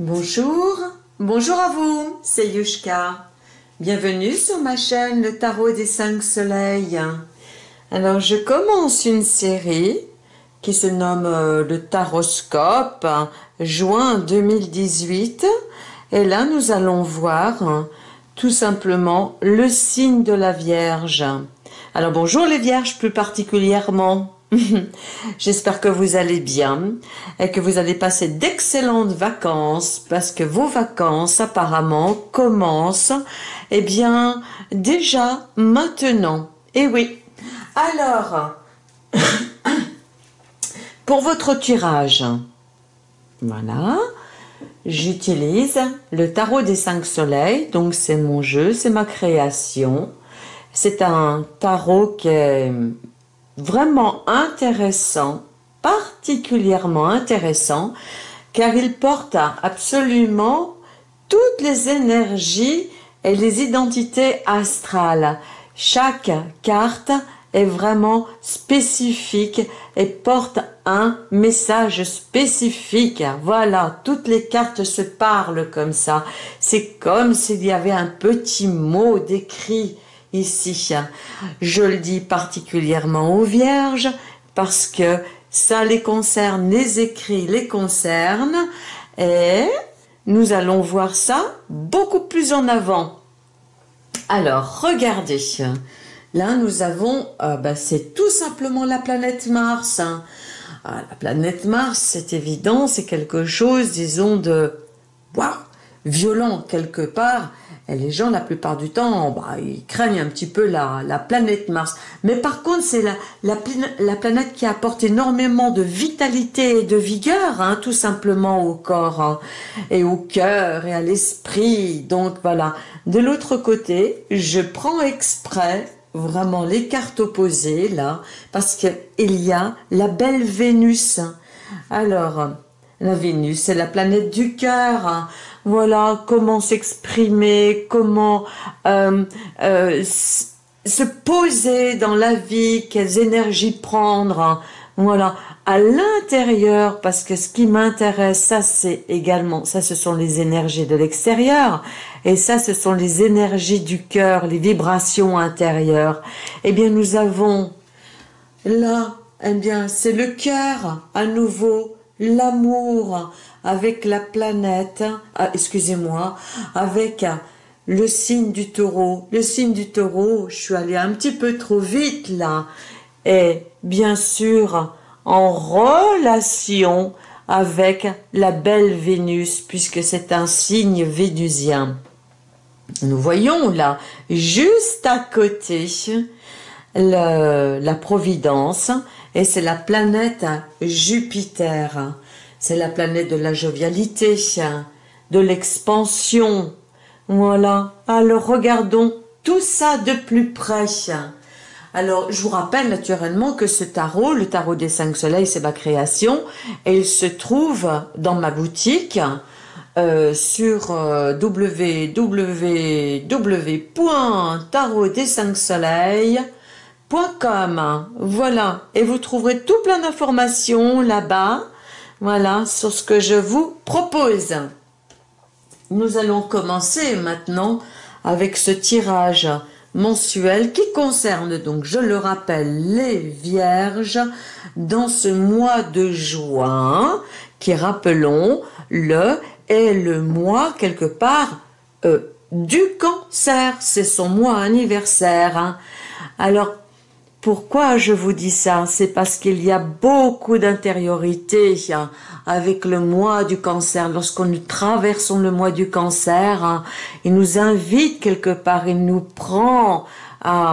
Bonjour, bonjour à vous, c'est Yushka. Bienvenue sur ma chaîne Le Tarot des Cinq Soleils. Alors je commence une série qui se nomme euh, le Taroscope, juin 2018. Et là nous allons voir tout simplement le signe de la Vierge. Alors bonjour les Vierges plus particulièrement. J'espère que vous allez bien et que vous allez passer d'excellentes vacances parce que vos vacances apparemment commencent eh bien déjà maintenant. Et oui. Alors, pour votre tirage, voilà, j'utilise le tarot des cinq soleils, donc c'est mon jeu, c'est ma création. C'est un tarot qui est vraiment intéressant, particulièrement intéressant, car il porte absolument toutes les énergies et les identités astrales. Chaque carte est vraiment spécifique et porte un message spécifique. Voilà, toutes les cartes se parlent comme ça. C'est comme s'il y avait un petit mot décrit ici. Je le dis particulièrement aux vierges parce que ça les concerne, les écrits les concernent et nous allons voir ça beaucoup plus en avant. Alors, regardez. Là, nous avons, euh, bah, c'est tout simplement la planète Mars. Ah, la planète Mars, c'est évident, c'est quelque chose, disons, de violent quelque part. Les gens, la plupart du temps, bah, ils craignent un petit peu la, la planète Mars. Mais par contre, c'est la, la, la, planète qui apporte énormément de vitalité et de vigueur, hein, tout simplement au corps, hein, et au cœur, et à l'esprit. Donc voilà. De l'autre côté, je prends exprès vraiment les cartes opposées, là, parce qu'il y a la belle Vénus. Alors, la Vénus, c'est la planète du cœur. Hein voilà, comment s'exprimer, comment euh, euh, se poser dans la vie, quelles énergies prendre, hein. voilà, à l'intérieur, parce que ce qui m'intéresse, ça c'est également, ça ce sont les énergies de l'extérieur, et ça ce sont les énergies du cœur, les vibrations intérieures. Eh bien, nous avons là, eh bien, c'est le cœur à nouveau, l'amour, avec la planète, ah, excusez-moi, avec le signe du taureau. Le signe du taureau, je suis allée un petit peu trop vite là, est bien sûr en relation avec la belle Vénus, puisque c'est un signe vénusien. Nous voyons là, juste à côté, la Providence, et c'est la planète Jupiter. C'est la planète de la jovialité, de l'expansion. Voilà. Alors regardons tout ça de plus près. Alors, je vous rappelle naturellement que ce tarot, le tarot des cinq soleils, c'est ma création, et il se trouve dans ma boutique euh, sur euh, www.tarotdes5soleils.com. Voilà, et vous trouverez tout plein d'informations là-bas voilà sur ce que je vous propose. Nous allons commencer maintenant avec ce tirage mensuel qui concerne donc, je le rappelle, les vierges dans ce mois de juin qui, rappelons, le est le mois quelque part euh, du cancer. C'est son mois anniversaire. Alors, pourquoi je vous dis ça? C'est parce qu'il y a beaucoup d'intériorité hein, avec le mois du cancer. Lorsqu'on nous traversons le mois du cancer, hein, il nous invite quelque part, il nous prend à,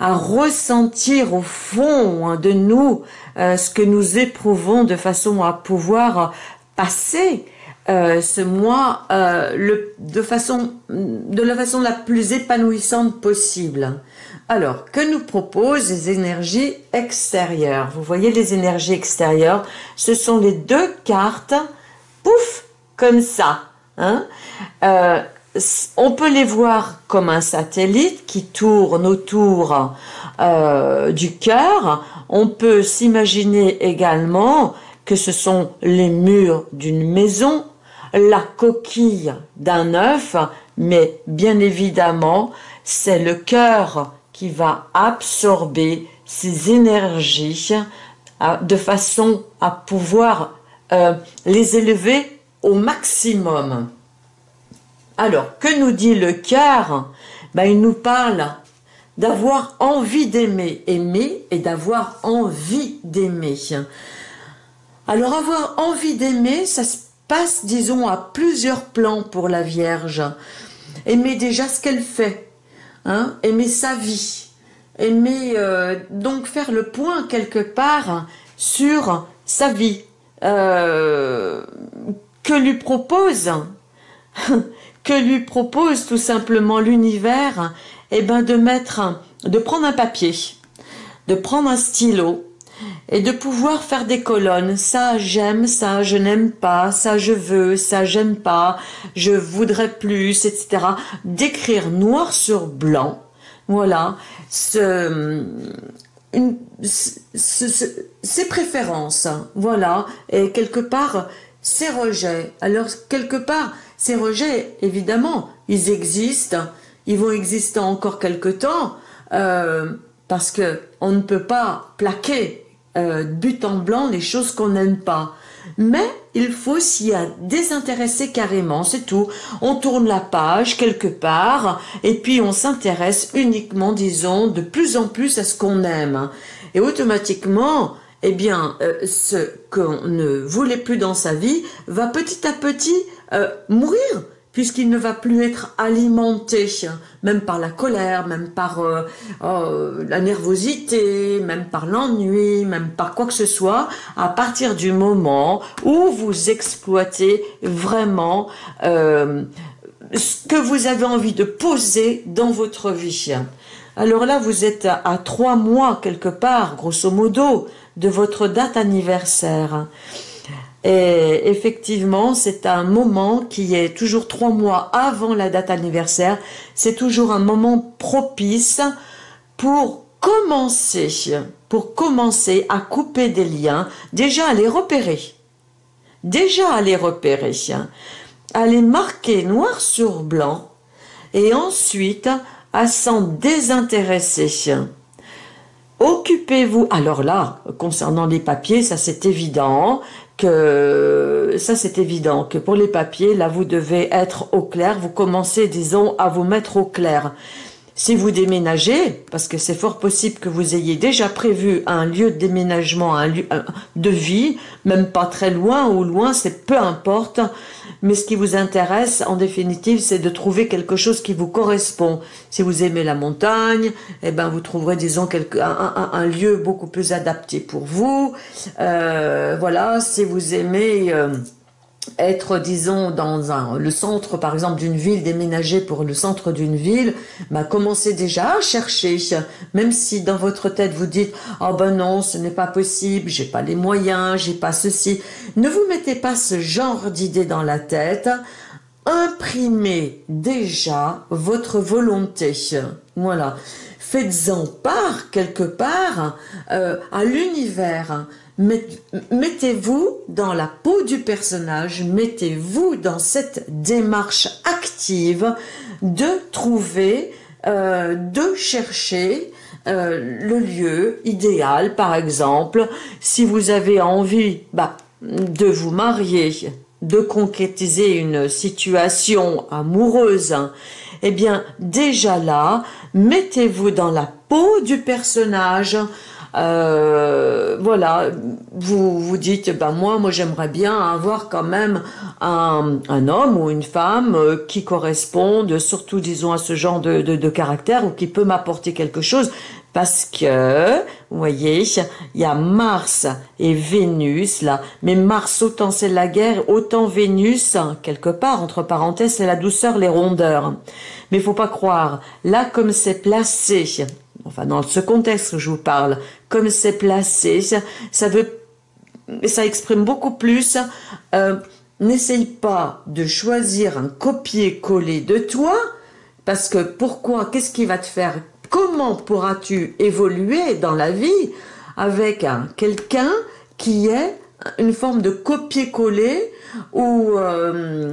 ressentir au fond hein, de nous euh, ce que nous éprouvons de façon à pouvoir passer euh, ce mois euh, de de la façon la plus épanouissante possible. Alors, que nous proposent les énergies extérieures? Vous voyez les énergies extérieures, ce sont les deux cartes, pouf, comme ça. Hein euh, on peut les voir comme un satellite qui tourne autour euh, du cœur. On peut s'imaginer également que ce sont les murs d'une maison la coquille d'un œuf, mais bien évidemment, c'est le cœur va absorber ces énergies euh, de façon à pouvoir euh, les élever au maximum. Alors, que nous dit le cœur? Ben, Il nous parle d'avoir envie d'aimer, aimer et d'avoir envie d'aimer. Alors avoir envie d'aimer, ça se passe, disons, à plusieurs plans pour la Vierge. Aimer déjà ce qu'elle fait, hein, aimer sa vie, aimer euh, donc faire le point quelque part sur sa vie, euh, que lui propose, que lui propose tout simplement l'univers, et eh ben de mettre, de prendre un papier, de prendre un stylo et de pouvoir faire des colonnes. Ça j'aime, ça je n'aime pas, ça je veux, ça j'aime pas, je voudrais plus, etc. D'écrire noir sur blanc, voilà, ce, préférences, voilà, et quelque part ses rejets. Alors quelque part, ces rejets, évidemment, ils existent, ils vont exister encore quelque temps, euh, parce que on ne peut pas plaquer euh, but en blanc les choses qu'on n'aime pas. Mais il faut s'y désintéresser carrément, c'est tout. On tourne la page quelque part et puis on s'intéresse uniquement, disons, de plus en plus à ce qu'on aime. Et automatiquement, eh bien, euh, ce qu'on ne voulait plus dans sa vie va petit à petit euh, mourir puisqu'il ne va plus être alimenté, même par la colère, même par euh, oh, la nervosité, même par l'ennui, même par quoi que ce soit, à partir du moment où vous exploitez vraiment euh, ce que vous avez envie de poser dans votre vie. Alors là, vous êtes à trois mois quelque part, grosso modo, de votre date anniversaire. Et effectivement, c'est un moment qui est toujours trois mois avant la date anniversaire. C'est toujours un moment propice pour commencer, pour commencer à couper des liens, déjà à les repérer. Déjà à les repérer, à les marquer noir sur blanc et ensuite à s'en désintéresser. Occupez-vous, alors là, concernant les papiers, ça c'est évident, que ça c'est évident que pour les papiers, là vous devez être au clair, vous commencez disons à vous mettre au clair. Si vous déménagez, parce que c'est fort possible que vous ayez déjà prévu un lieu de déménagement, un lieu de vie, même pas très loin ou loin, c'est peu importe, mais ce qui vous intéresse, en définitive, c'est de trouver quelque chose qui vous correspond. Si vous aimez la montagne, eh ben, vous trouverez, disons, quelque, un, lieu beaucoup plus adapté pour vous. Euh, voilà, si vous aimez... Euh, être, disons, dans le centre, par exemple, d'une ville, déménager pour le centre d'une ville, bah, commencez déjà à chercher. Même si dans votre tête vous dites, oh ben non, ce n'est pas possible, j'ai pas les moyens, j'ai pas ceci. Ne vous mettez pas ce genre d'idée dans la tête. Imprimez déjà votre volonté. Voilà. Faites-en part quelque part euh, à l'univers mettez-vous dans la peau du personnage, mettez-vous dans cette démarche active de trouver, euh, de chercher euh, le lieu idéal, par exemple, si vous avez envie bah, de vous marier, de concrétiser une situation amoureuse, eh bien déjà là, mettez-vous dans la peau du personnage, euh, voilà, vous vous dites, ben moi, moi j'aimerais bien avoir quand même un, un, homme ou une femme euh, qui corresponde, surtout disons à ce genre de, de, de caractère ou qui peut m'apporter quelque chose, parce que, vous voyez, il y a Mars et Vénus là, mais Mars autant c'est la guerre, autant Vénus, quelque part, entre parenthèses, c'est la douceur, les rondeurs. Mais faut pas croire, là comme c'est placé, enfin dans ce contexte que je vous parle, comme c'est placé, ça, veut, ça exprime beaucoup plus. Euh, n'essaye pas de choisir un copier-coller de toi, parce que pourquoi Qu'est-ce qui va te faire Comment pourras-tu évoluer dans la vie avec quelqu'un qui est une forme de copier-coller ou euh,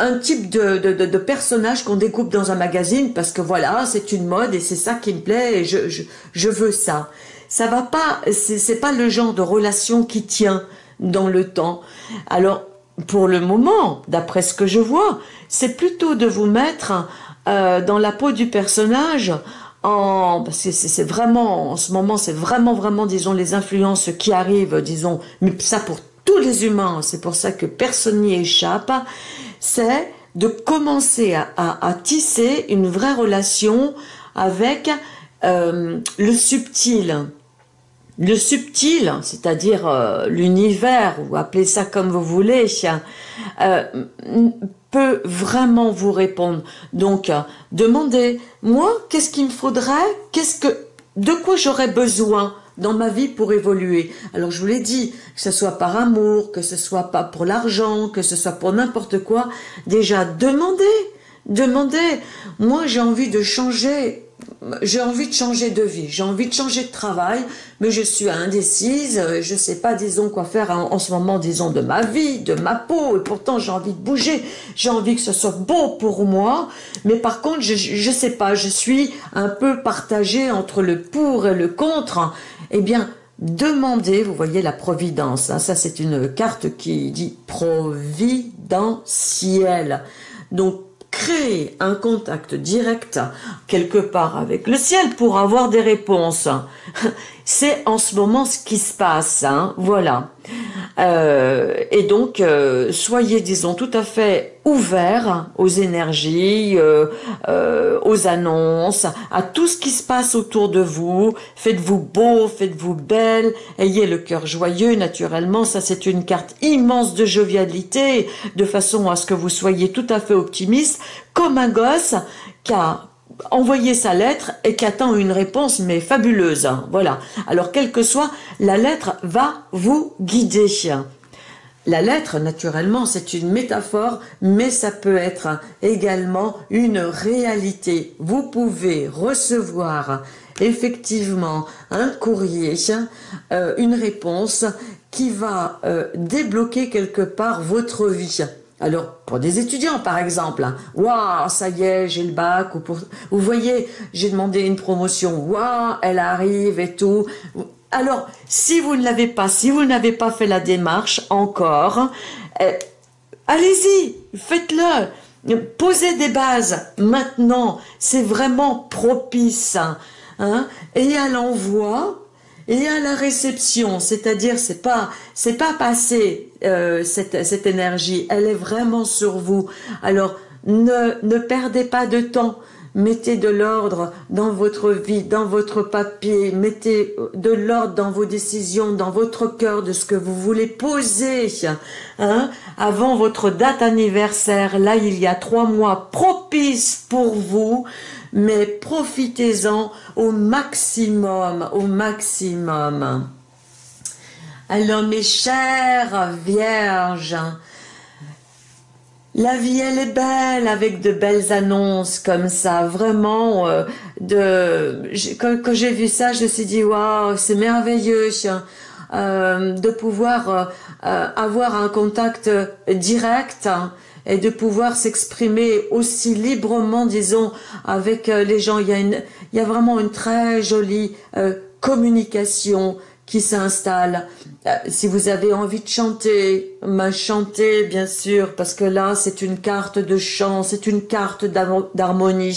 un type de, de, personnage qu'on découpe dans un magazine parce que voilà, c'est une mode et c'est ça qui me plaît et je, je, je veux ça. Ça va pas, c'est pas le genre de relation qui tient dans le temps. Alors, pour le moment, d'après ce que je vois, c'est plutôt de vous mettre euh, dans la peau du personnage en, parce que c'est vraiment, en ce moment, c'est vraiment, vraiment, disons, les influences qui arrivent, disons, mais ça pour tous les humains, c'est pour ça que personne n'y échappe, c'est de commencer à, tisser une vraie relation avec euh, le subtil. Le subtil, c'est-à-dire euh, l'univers, ou appelez ça comme vous voulez, euh, peut vraiment vous répondre. Donc, demandez, moi, qu'est-ce qu'il me faudrait? Qu'est-ce que, de quoi j'aurais besoin? Dans ma vie pour évoluer. Alors je vous l'ai dit, que ce soit par amour, que ce soit pas pour l'argent, que ce soit pour n'importe quoi, déjà demandez, demandez. Moi j'ai envie de changer j'ai envie de changer de vie, j'ai envie de changer de travail, mais je suis indécise, je sais pas, disons, quoi faire en, ce moment, disons, de ma vie, de ma peau, et pourtant j'ai envie de bouger, j'ai envie que ce soit beau pour moi, mais par contre, je, je sais pas, je suis un peu partagée entre le pour et le contre, eh bien, demandez, vous voyez la providence, hein, ça c'est une carte qui dit providentiel, donc créer un contact direct quelque part avec le ciel pour avoir des réponses. C'est en ce moment ce qui se passe, hein, voilà. Euh, et donc, euh, soyez, disons, tout à fait ouverts aux énergies, euh, aux annonces, à tout ce qui se passe autour de vous. Faites-vous beau, faites-vous belle, ayez le cœur joyeux, naturellement. Ça, c'est une carte immense de jovialité, de façon à ce que vous soyez tout à fait optimiste, comme un gosse qui envoyer sa lettre et qui attend une réponse mais fabuleuse. Hein. Voilà. Alors quelle que soit, la lettre va vous guider. La lettre, naturellement, c'est une métaphore, mais ça peut être également une réalité. Vous pouvez recevoir effectivement un courrier, euh, une réponse qui va euh, débloquer quelque part votre vie. Alors, pour des étudiants, par exemple, hein. waouh, ça y est, j'ai le bac, ou pour, vous voyez, j'ai demandé une promotion, waouh, elle arrive et tout. Alors, si vous ne l'avez pas, si vous n'avez pas fait la démarche encore, eh, allez-y, faites-le. Posez des bases maintenant, c'est vraiment propice. Hein, et à l'envoi, et à la réception, c'est-à-dire c'est pas c'est pas passé euh, cette, cette énergie, elle est vraiment sur vous. Alors ne, ne perdez pas de temps. Mettez de l'ordre dans votre vie, dans votre papier, mettez de l'ordre dans vos décisions, dans votre cœur de ce que vous voulez poser hein, avant votre date anniversaire. Là, il y a trois mois propices pour vous mais profitez-en au maximum, au maximum. Alors mes chères vierges, la vie elle est belle avec de belles annonces comme ça, vraiment. Euh, quand, j'ai vu ça, je me suis dit waouh, c'est merveilleux euh, de pouvoir euh, avoir un contact direct et de pouvoir s'exprimer aussi librement, disons, avec euh, les gens. Il y a, une, il y a vraiment une très jolie euh, communication qui s'installe. Euh, si vous avez envie de chanter, ma chanter bien sûr, parce que là c'est une carte de chant, c'est une carte d'harmonie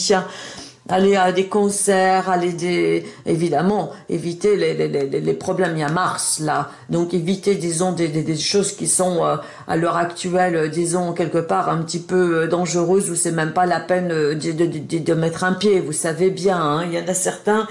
aller à des concerts, aller des... Évidemment, éviter les, les, les, les problèmes. Il y a Mars, là. Donc, éviter, disons, des, des, des choses qui sont, euh, à l'heure actuelle, euh, disons, quelque part, un petit peu euh, dangereuses, où c'est même pas la peine de, de, de, de, mettre un pied. Vous savez bien, hein. il y en a certains,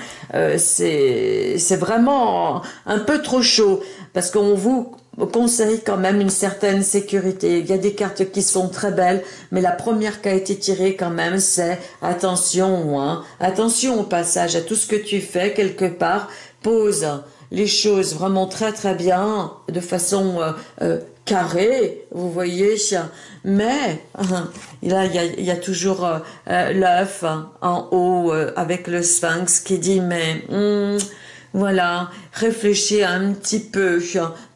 c'est c'est vraiment un peu trop chaud. Parce qu'on vous conseille quand même une certaine sécurité. Il y a des cartes qui sont très belles, mais la première qui a été tirée quand même, c'est attention, hein, attention au passage à tout ce que tu fais quelque part, pose les choses vraiment très très bien, de façon euh, euh, carrée, vous voyez, mais là il y a, toujours euh, l'œuf en haut avec le sphinx qui dit mais hmm, voilà, réfléchis un petit peu,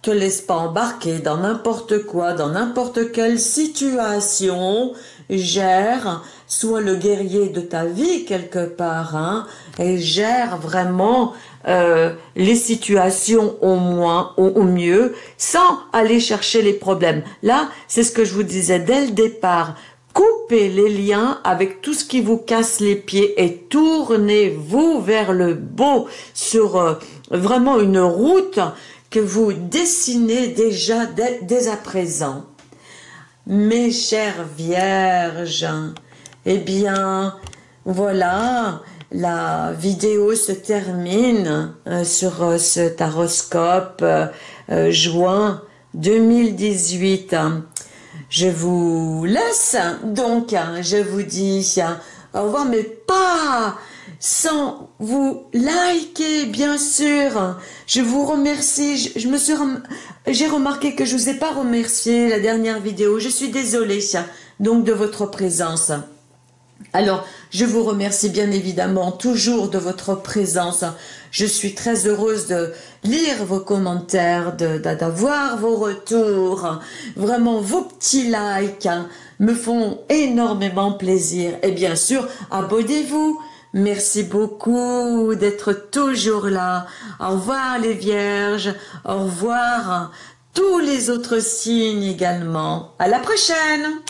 te laisse pas embarquer dans n'importe quoi, dans n'importe quelle situation. Gère, sois le guerrier de ta vie quelque part, hein, et gère vraiment euh, les situations au moins, au, au, mieux, sans aller chercher les problèmes. Là, c'est ce que je vous disais dès le départ. Coupez les liens avec tout ce qui vous casse les pieds et tournez-vous vers le beau sur euh, vraiment une route que vous dessinez déjà dès, à présent. Mes chères vierges, eh bien, voilà, la vidéo se termine euh, sur euh, ce taroscope euh, juin 2018. Je vous laisse, donc, je vous dis au revoir, mais pas sans vous liker, bien sûr. Je vous remercie. J'ai remarqué que je vous ai pas remercié la dernière vidéo. Je suis désolée, donc, de votre présence. Alors, je vous remercie bien évidemment toujours de votre présence. Je suis très heureuse de lire vos commentaires, d'avoir vos retours. Vraiment, vos petits likes me font énormément plaisir. Et bien sûr, abonnez-vous Merci beaucoup d'être toujours là. Au revoir les vierges. Au revoir tous les autres signes également. À la prochaine